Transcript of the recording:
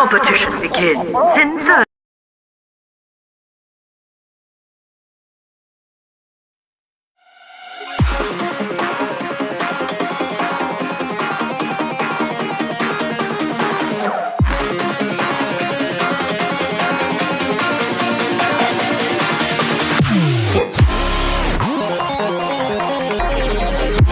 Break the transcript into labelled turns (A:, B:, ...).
A: competition begins in 30